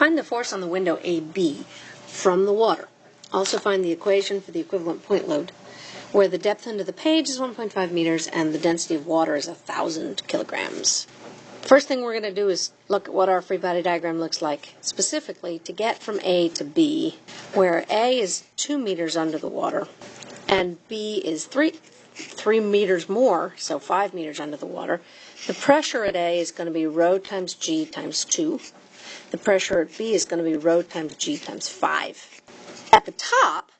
Find the force on the window AB from the water. Also find the equation for the equivalent point load, where the depth under the page is 1.5 meters and the density of water is 1,000 kilograms. First thing we're going to do is look at what our free body diagram looks like, specifically to get from A to B, where A is 2 meters under the water and B is 3, 3 meters more, so 5 meters under the water. The pressure at A is going to be rho times G times 2. The pressure at B is going to be rho times G times 5. At the top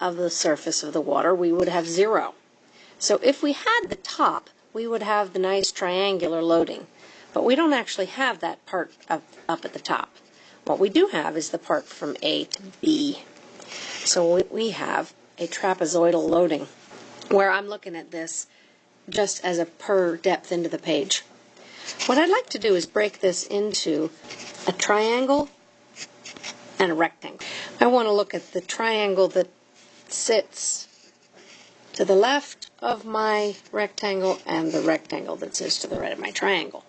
of the surface of the water, we would have 0. So if we had the top, we would have the nice triangular loading. But we don't actually have that part up, up at the top. What we do have is the part from A to B. So we have a trapezoidal loading, where I'm looking at this just as a per depth into the page. What I'd like to do is break this into a triangle and a rectangle. I want to look at the triangle that sits to the left of my rectangle and the rectangle that sits to the right of my triangle.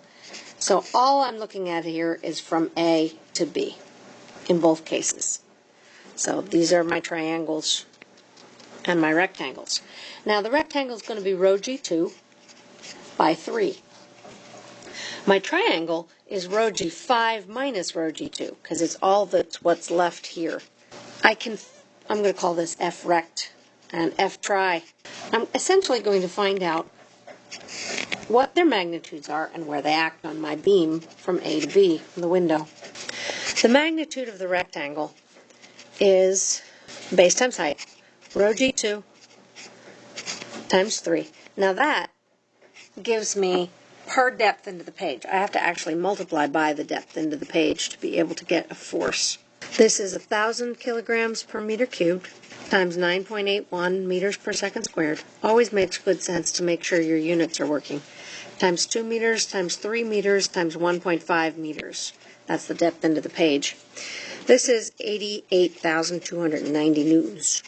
So all I'm looking at here is from A to B in both cases. So these are my triangles and my rectangles. Now the rectangle is going to be rho G2 by 3. My triangle is rho G5 minus rho G2 because it's all that's what's left here. I can, I'm going to call this F rect and F tri. I'm essentially going to find out what their magnitudes are and where they act on my beam from A to B from the window. The magnitude of the rectangle is base times height rho G2 times 3. Now that gives me per depth into the page. I have to actually multiply by the depth into the page to be able to get a force. This is 1,000 kilograms per meter cubed times 9.81 meters per second squared. Always makes good sense to make sure your units are working. Times 2 meters times 3 meters times 1.5 meters. That's the depth into the page. This is 88,290 newtons.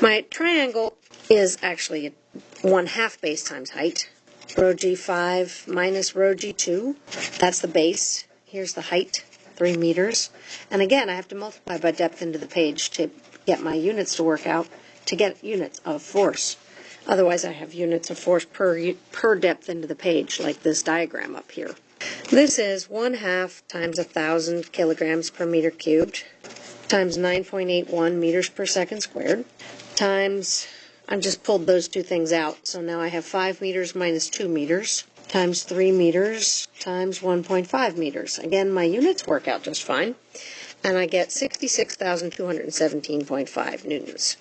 My triangle is actually one half base times height. Rho G5 minus rho G2. That's the base. Here's the height, 3 meters. And again, I have to multiply by depth into the page to get my units to work out to get units of force. Otherwise, I have units of force per, per depth into the page, like this diagram up here. This is 1 half times 1,000 kilograms per meter cubed times 9.81 meters per second squared times, I've just pulled those two things out. So now I have 5 meters minus 2 meters times 3 meters times 1.5 meters. Again, my units work out just fine. And I get 66,217.5 newtons.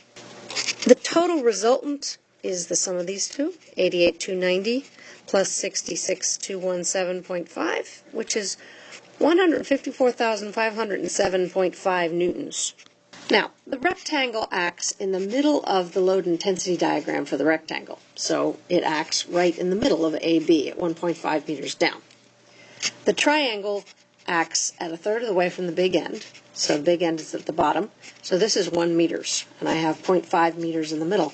The total resultant is the sum of these two, 88,290 plus 66,217.5, which is 154,507.5 newtons. Now, the rectangle acts in the middle of the load intensity diagram for the rectangle. So it acts right in the middle of AB at 1.5 meters down. The triangle acts at a third of the way from the big end. So the big end is at the bottom. So this is 1 meters, and I have 0.5 meters in the middle.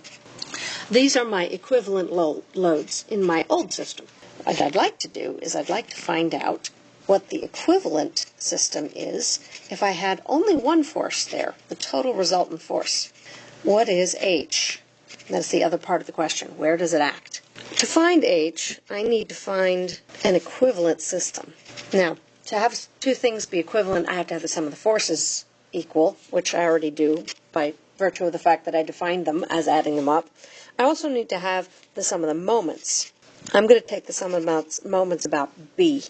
These are my equivalent lo loads in my old system. What I'd like to do is I'd like to find out what the equivalent system is if I had only one force there, the total resultant force. What is H? That's the other part of the question. Where does it act? To find H, I need to find an equivalent system. Now, to have two things be equivalent, I have to have the sum of the forces equal, which I already do by virtue of the fact that I defined them as adding them up. I also need to have the sum of the moments. I'm going to take the sum of moments about B.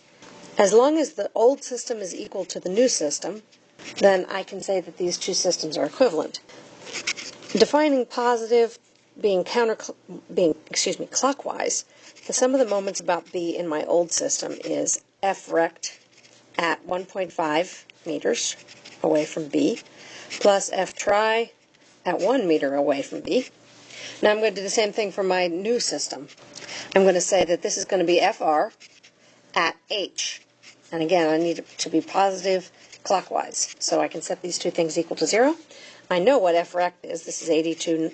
As long as the old system is equal to the new system, then I can say that these two systems are equivalent. Defining positive being counter being excuse me clockwise, the sum of the moments about B in my old system is F rect at 1.5 meters away from B plus F tri at 1 meter away from B. Now I'm going to do the same thing for my new system. I'm going to say that this is going to be FR at H and again, I need it to be positive clockwise. So I can set these two things equal to 0. I know what f rect is. This is 82,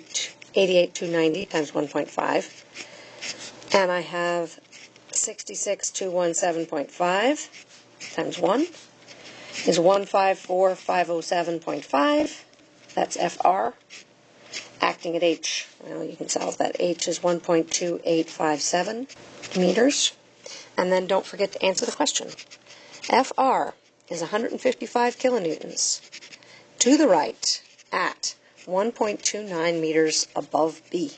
88,290 times 1.5. And I have 66,217.5 times 1. is 154507.5. That's FR. Acting at H, well, you can solve that. H is 1.2857 meters. And then don't forget to answer the question. FR is 155 kilonewtons to the right at 1.29 meters above B.